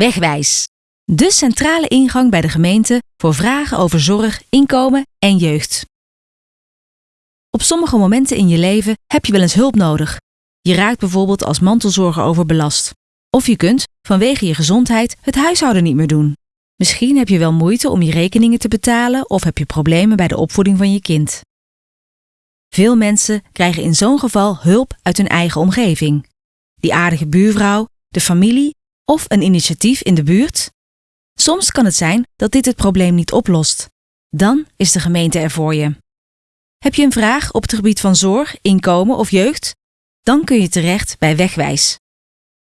Wegwijs. De centrale ingang bij de gemeente voor vragen over zorg, inkomen en jeugd. Op sommige momenten in je leven heb je wel eens hulp nodig. Je raakt bijvoorbeeld als mantelzorger overbelast. Of je kunt, vanwege je gezondheid, het huishouden niet meer doen. Misschien heb je wel moeite om je rekeningen te betalen of heb je problemen bij de opvoeding van je kind. Veel mensen krijgen in zo'n geval hulp uit hun eigen omgeving. Die aardige buurvrouw, de familie of een initiatief in de buurt. Soms kan het zijn dat dit het probleem niet oplost. Dan is de gemeente er voor je. Heb je een vraag op het gebied van zorg, inkomen of jeugd? Dan kun je terecht bij Wegwijs.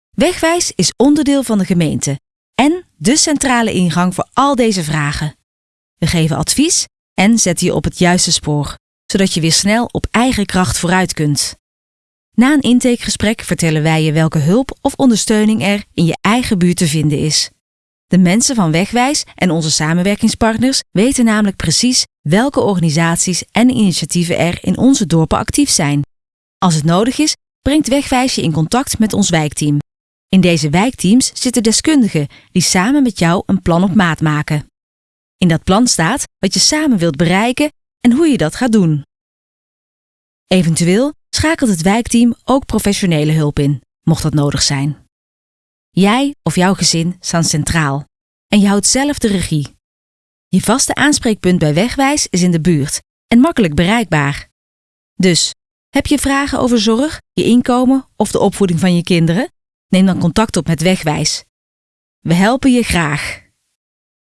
Wegwijs is onderdeel van de gemeente en de centrale ingang voor al deze vragen. We geven advies en zetten je op het juiste spoor, zodat je weer snel op eigen kracht vooruit kunt. Na een intakegesprek vertellen wij je welke hulp of ondersteuning er in je eigen buurt te vinden is. De mensen van Wegwijs en onze samenwerkingspartners weten namelijk precies welke organisaties en initiatieven er in onze dorpen actief zijn. Als het nodig is, brengt Wegwijs je in contact met ons wijkteam. In deze wijkteams zitten deskundigen die samen met jou een plan op maat maken. In dat plan staat wat je samen wilt bereiken en hoe je dat gaat doen. Eventueel schakelt het wijkteam ook professionele hulp in, mocht dat nodig zijn. Jij of jouw gezin staan centraal en je houdt zelf de regie. Je vaste aanspreekpunt bij Wegwijs is in de buurt en makkelijk bereikbaar. Dus, heb je vragen over zorg, je inkomen of de opvoeding van je kinderen? Neem dan contact op met Wegwijs. We helpen je graag.